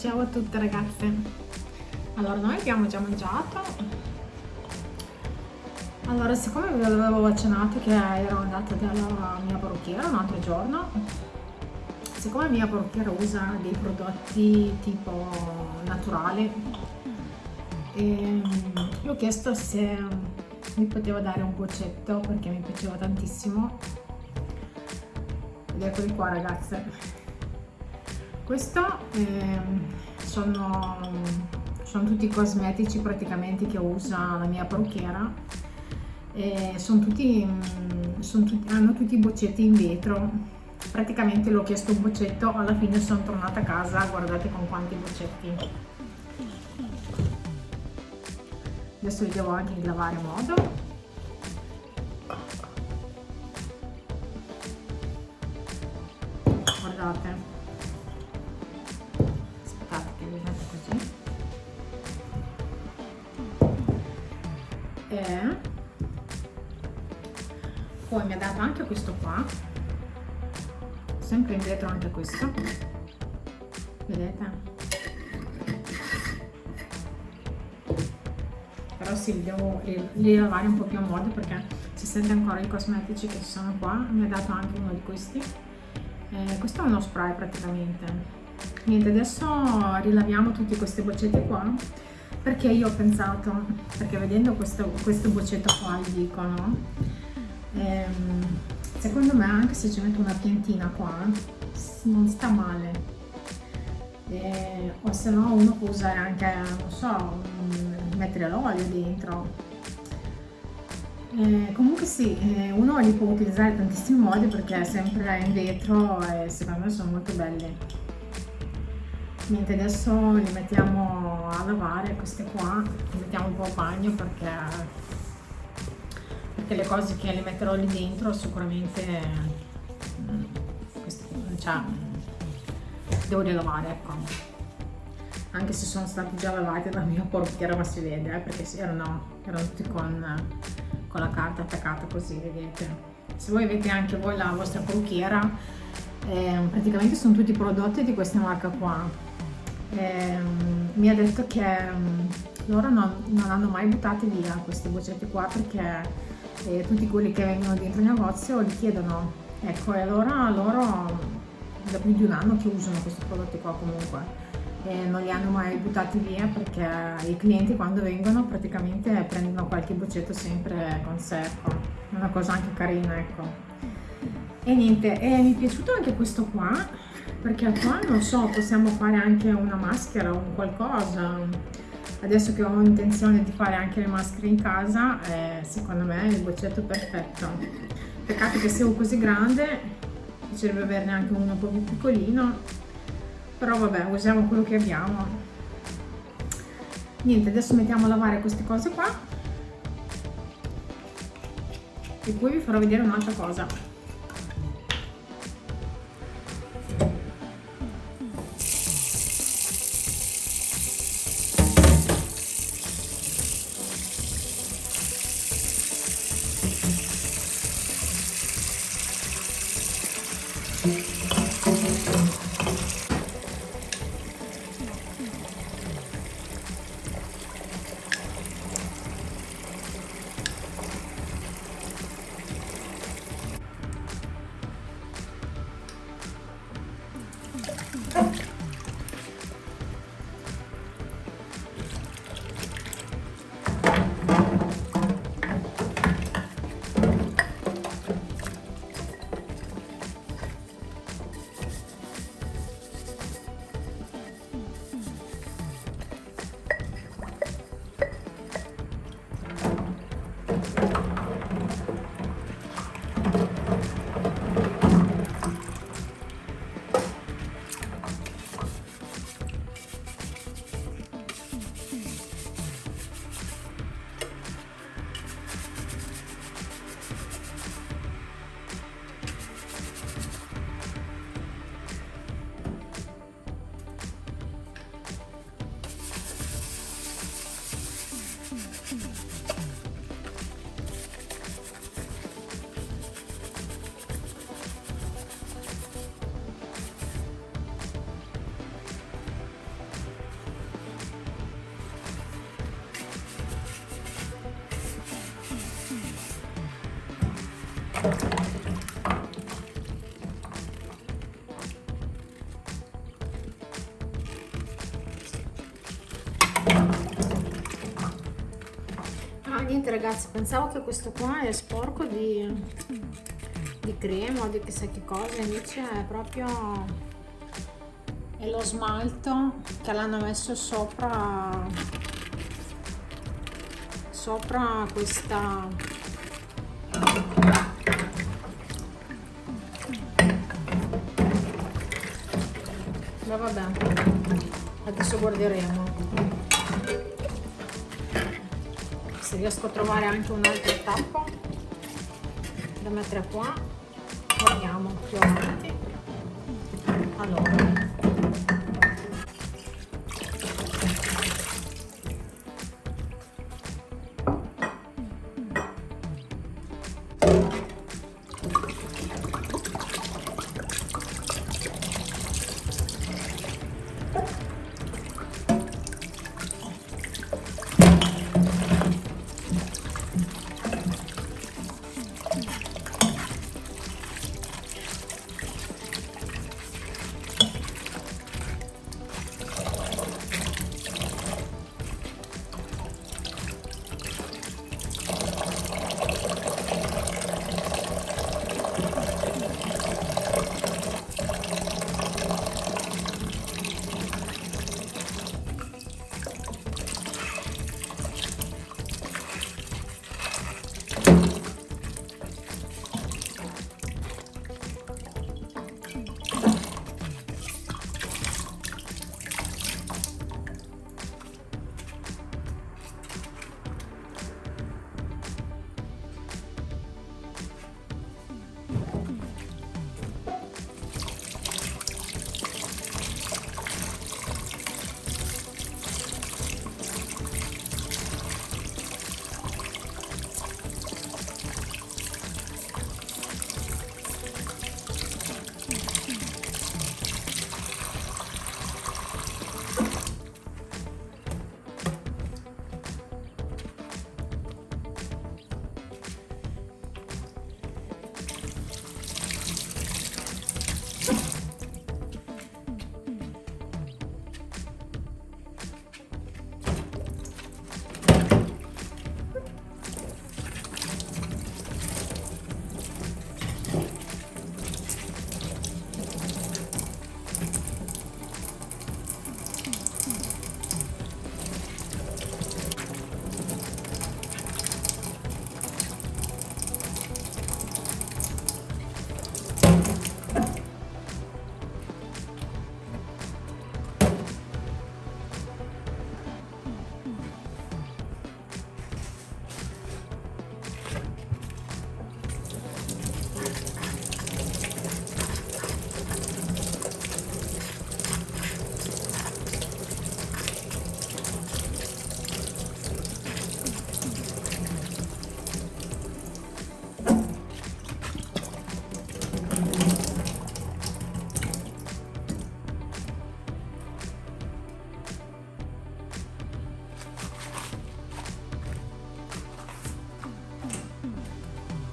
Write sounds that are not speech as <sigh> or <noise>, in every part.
ciao a tutte ragazze. Allora noi abbiamo già mangiato. Allora siccome vi avevo accennato che ero andata dalla mia parrucchiera un altro giorno siccome la mia parrucchiera usa dei prodotti tipo naturali ehm, gli ho chiesto se mi poteva dare un boccetto perché mi piaceva tantissimo. Ed eccoli qua ragazze questo eh, sono, sono, tutti cosmetici praticamente che usa la mia parrucchiera. E sono tutti, sono tutti, hanno tutti i boccetti in vetro. Praticamente l'ho chiesto un boccetto alla fine sono tornata a casa guardate con quanti boccetti. Adesso li devo anche lavare a modo. Guardate poi mi ha dato anche questo qua. Sempre in vetro anche questo. Vedete? Però sì devo li lavare un po' più a modo perché si sente ancora i cosmetici che ci sono qua. Mi ha dato anche uno di questi. Eh, questo è uno spray praticamente. Niente adesso rilaviamo tutti questi boccetti qua perché io ho pensato, perché vedendo questo, questo boccetto qua il dicono, ehm, secondo me anche se ci metto una piantina qua non sta male. Eh, o se no uno può usare anche, non so, mettere l'olio dentro. Eh, comunque sì, eh, uno li può utilizzare in tantissimi modi perché è sempre in vetro e secondo me sono molto belli niente adesso li mettiamo a lavare queste qua li mettiamo un po' a bagno perché perché le cose che le metterò lì dentro sicuramente cioè, devo rilavare ecco. Anche se sono stati già lavati dalla mia portiera ma si vede eh, perché erano, erano tutti con, con la carta attaccata così vedete. Se voi avete anche voi la vostra parrucchiera eh, praticamente sono tutti prodotti di questa marca qua eh, mi ha detto che um, loro non, non, hanno mai buttato via questi boccetti qua perché eh, tutti quelli che vengono dentro il negozio li chiedono. Ecco e allora loro da più di un anno che usano questi prodotti qua comunque. E non li hanno mai buttati via perché i clienti quando vengono praticamente prendono qualche boccetto sempre con sé ecco. una cosa anche carina ecco. E niente e mi è piaciuto anche questo qua perché qua non so possiamo fare anche una maschera o un qualcosa. Adesso che ho intenzione di fare anche le maschere in casa eh, secondo me è il boccetto perfetto. Peccato che sia così grande piacerebbe averne anche uno un po' più piccolino. Però vabbè usiamo quello che abbiamo. Niente adesso mettiamo a lavare queste cose qua. E poi vi farò vedere un'altra cosa Ah, niente ragazzi, pensavo che questo qua è sporco di, di crema o di chissà che cosa, invece è proprio è lo smalto che l'hanno messo sopra sopra questa ma vabbè adesso guarderemo. Se riesco a trovare anche un altro tappo da mettere qua guardiamo più avanti. Allora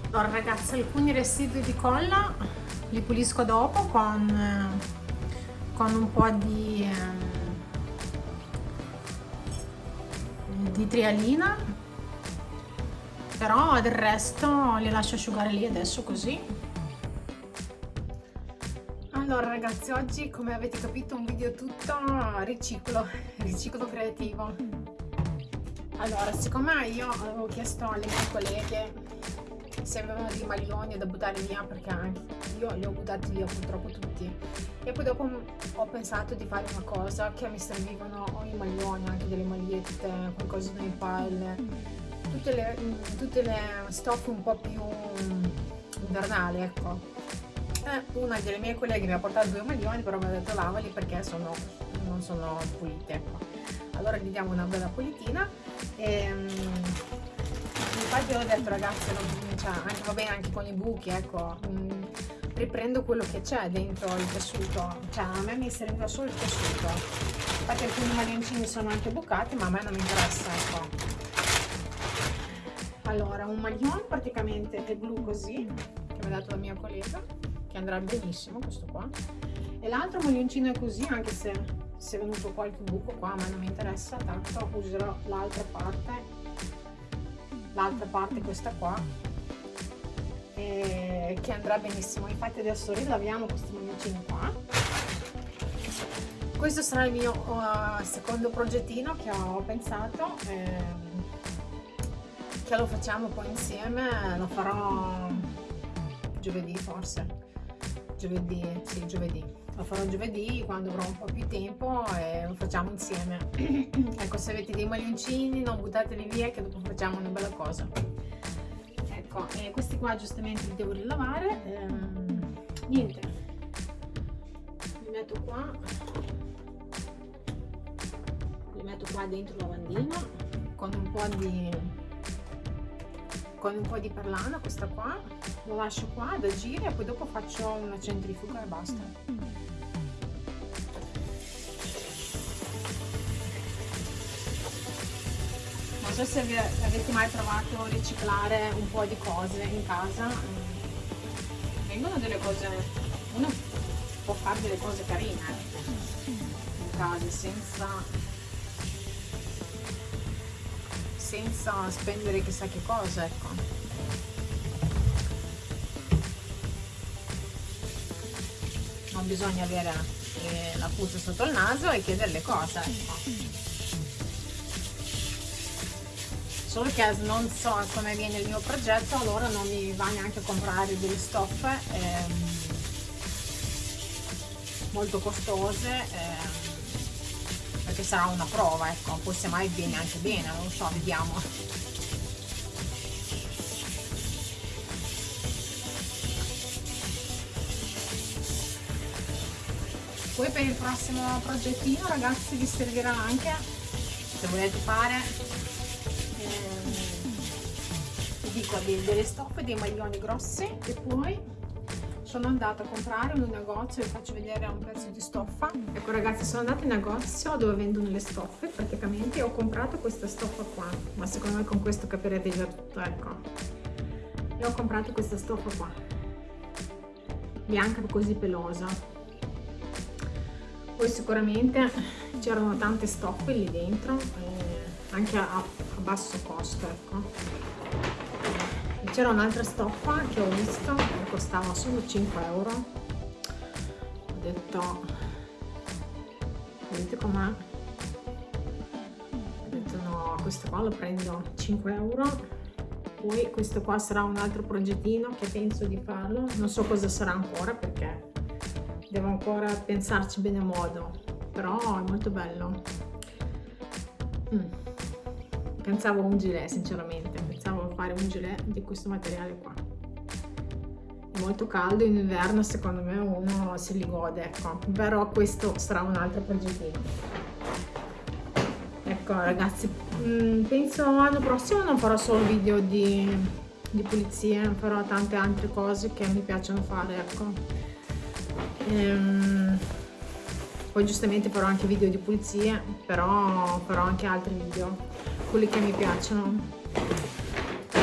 allora ragazzi alcuni residui di colla li pulisco dopo con, eh, con un po' di, eh, di trialina. Però del resto li lascio asciugare lì adesso così. Allora ragazzi oggi come avete capito un video tutto riciclo riciclo creativo. Allora siccome io avevo chiesto alle mie colleghe se avevano dei maglioni da buttare via perché anche io li ho buttati via purtroppo tutti e poi dopo ho pensato di fare una cosa che mi servivano i maglioni anche delle magliette qualcosa nei pile tutte le, tutte le stoffe un po' più invernali ecco una delle mie colleghe mi ha portato due maglioni però mi ha detto lavali perché sono, non sono pulite ecco. allora gli diamo una bella pulitina e, infatti ho detto ragazzi non, cioè, anche, va bene anche con i buchi ecco mh, mm, riprendo quello che c'è dentro il tessuto. Cioè a me mi serviva solo il tessuto. Infatti alcuni maglioncini sono anche bucati ma a me non mi interessa ecco. Allora un maglione praticamente è blu così che mi ha dato la mia collega che andrà benissimo questo qua. E l'altro maglioncino è così anche se, se è venuto qualche buco qua ma non mi interessa tanto userò l'altra parte l'altra parte questa qua eh, che andrà benissimo. Infatti adesso rilaviamo questi maglioncini qua. Questo sarà il mio uh, secondo progettino che ho pensato eh, che lo facciamo poi insieme lo farò giovedì forse. Giovedì sì giovedì lo farò giovedì quando avrò un po' più tempo e lo facciamo insieme. <clears throat> Ecco se avete dei maglioncini non buttateli via che dopo facciamo una bella cosa. Ecco e questi qua giustamente li devo rilavare ehm, niente. Li metto qua. Li metto qua dentro il lavandino con un po' di con un po' di perlana questa qua. Lo lascio qua ad agire e poi dopo faccio una centrifuga e basta so se avete mai provato a riciclare un po' di cose in casa vengono delle cose uno può fare delle cose carine in casa senza senza spendere chissà che cosa, ecco. Non bisogna avere eh, la puzza sotto il naso e chiedere le cose, ecco. Solo che non so come viene il mio progetto, allora non mi va neanche a comprare delle stoffe ehm, molto costose. Ehm, perché sarà una prova ecco poi se mai viene anche bene non so vediamo poi per il prossimo progettino ragazzi vi servirà anche se volete fare dico delle stoffe dei maglioni grossi e poi sono andata a comprare in un negozio vi faccio vedere un pezzo di stoffa. Ecco ragazzi sono andata in negozio dove vendono le stoffe praticamente e ho comprato questa stoffa qua. Ma secondo me con questo capirete già tutto ecco. E ho comprato questa stoffa qua. Bianca così pelosa. Poi sicuramente c'erano tante stoffe lì dentro eh, anche a, a basso costo ecco c'era un'altra stoffa che ho visto che costava solo 5 euro. Ho detto vedete com'è? Ho detto no questo qua lo prendo 5 euro. Poi questo qua sarà un altro progettino che penso di farlo. Non so cosa sarà ancora perché devo ancora pensarci bene a modo però è molto bello. Mm. pensavo un gilet sinceramente fare un gilet di questo materiale qua. È molto caldo in inverno secondo me uno se li gode ecco. Però questo sarà un altro progettino ecco ragazzi mm, penso l'anno prossimo non farò solo video di, di pulizie farò tante altre cose che mi piacciono fare ecco. Ehm, poi giustamente farò anche video di pulizie però farò anche altri video quelli che mi piacciono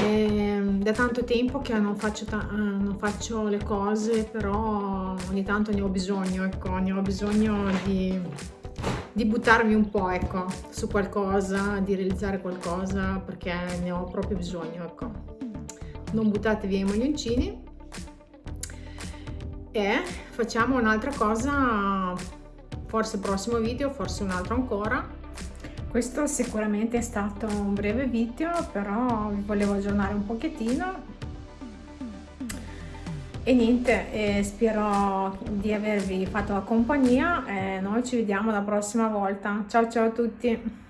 Ehm, da tanto tempo che non faccio, non faccio, le cose, però ogni tanto ne ho bisogno, ecco, ne ho bisogno di, di buttarmi un po', ecco, su qualcosa, di realizzare qualcosa, perché ne ho proprio bisogno, ecco. Non buttate via i maglioncini. E facciamo un'altra cosa, forse il prossimo video, forse un altro ancora, questo sicuramente è stato un breve video, però vi volevo aggiornare un pochettino. E niente, eh, spero di avervi fatto la compagnia e noi ci vediamo la prossima volta. Ciao ciao a tutti!